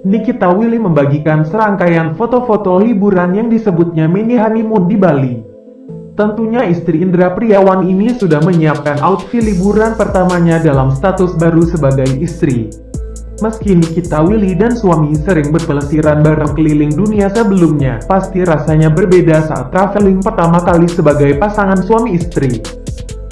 Nikita Willy membagikan serangkaian foto-foto liburan yang disebutnya mini honeymoon di Bali. Tentunya istri Indra Priawan ini sudah menyiapkan outfit liburan pertamanya dalam status baru sebagai istri. Meski Nikita Willy dan suami sering berpelesiran bareng keliling dunia sebelumnya, pasti rasanya berbeda saat traveling pertama kali sebagai pasangan suami istri.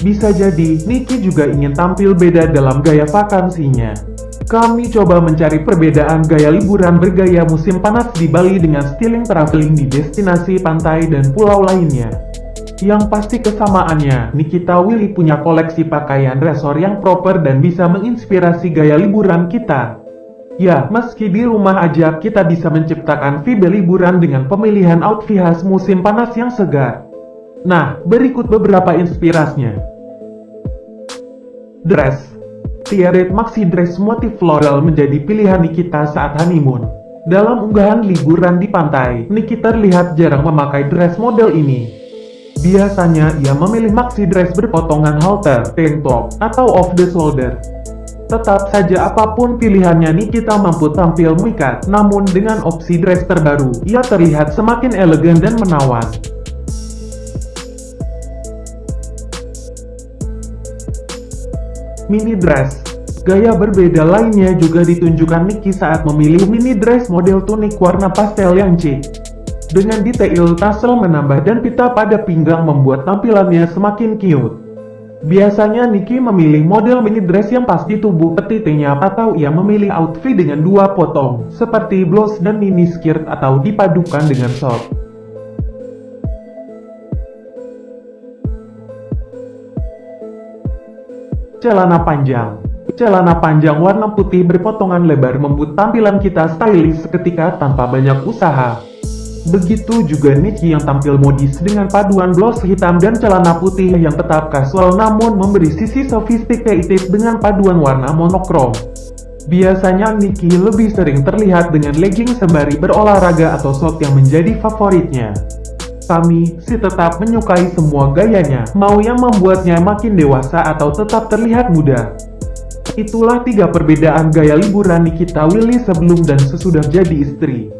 Bisa jadi, Niki juga ingin tampil beda dalam gaya vakansinya. Kami coba mencari perbedaan gaya liburan bergaya musim panas di Bali dengan styling traveling di destinasi pantai dan pulau lainnya. Yang pasti kesamaannya, Nikita Willy punya koleksi pakaian resor yang proper dan bisa menginspirasi gaya liburan kita. Ya, meski di rumah aja kita bisa menciptakan vibe liburan dengan pemilihan outfit khas musim panas yang segar. Nah, berikut beberapa inspirasinya. Dress Tiaret Maxi Dress motif floral menjadi pilihan Nikita saat honeymoon. Dalam unggahan liburan di pantai, Nikita terlihat jarang memakai dress model ini. Biasanya ia memilih maxi dress berpotongan halter, tank top, atau off the shoulder. Tetap saja apa pun pilihannya Nikita mampu tampil mikat, namun dengan opsi dress terbaru, ia terlihat semakin elegan dan menawan. Mini dress Gaya berbeda lainnya juga ditunjukkan Niki saat memilih mini dress model tunik warna pastel yang chic. Dengan detail tassel menambah dan pita pada pinggang membuat tampilannya semakin cute. Biasanya Niki memilih model mini dress yang pas di tubuh petitingnya atau ia memilih outfit dengan dua potong, seperti blouse dan mini skirt atau dipadukan dengan short. Celana panjang Celana panjang warna putih berpotongan lebar membuat tampilan kita stylish seketika tanpa banyak usaha. Begitu juga Nikki yang tampil modis dengan paduan blouse hitam dan celana putih yang tetap kasual namun memberi sisi sophisticated dengan paduan warna monokrom. Biasanya Nikki lebih sering terlihat dengan legging sembari berolahraga atau short yang menjadi favoritnya. Kami sih tetap menyukai semua gayanya, mau yang membuatnya makin dewasa atau tetap terlihat muda. Itulah tiga perbedaan gaya liburan Nikita Willy sebelum dan sesudah jadi istri.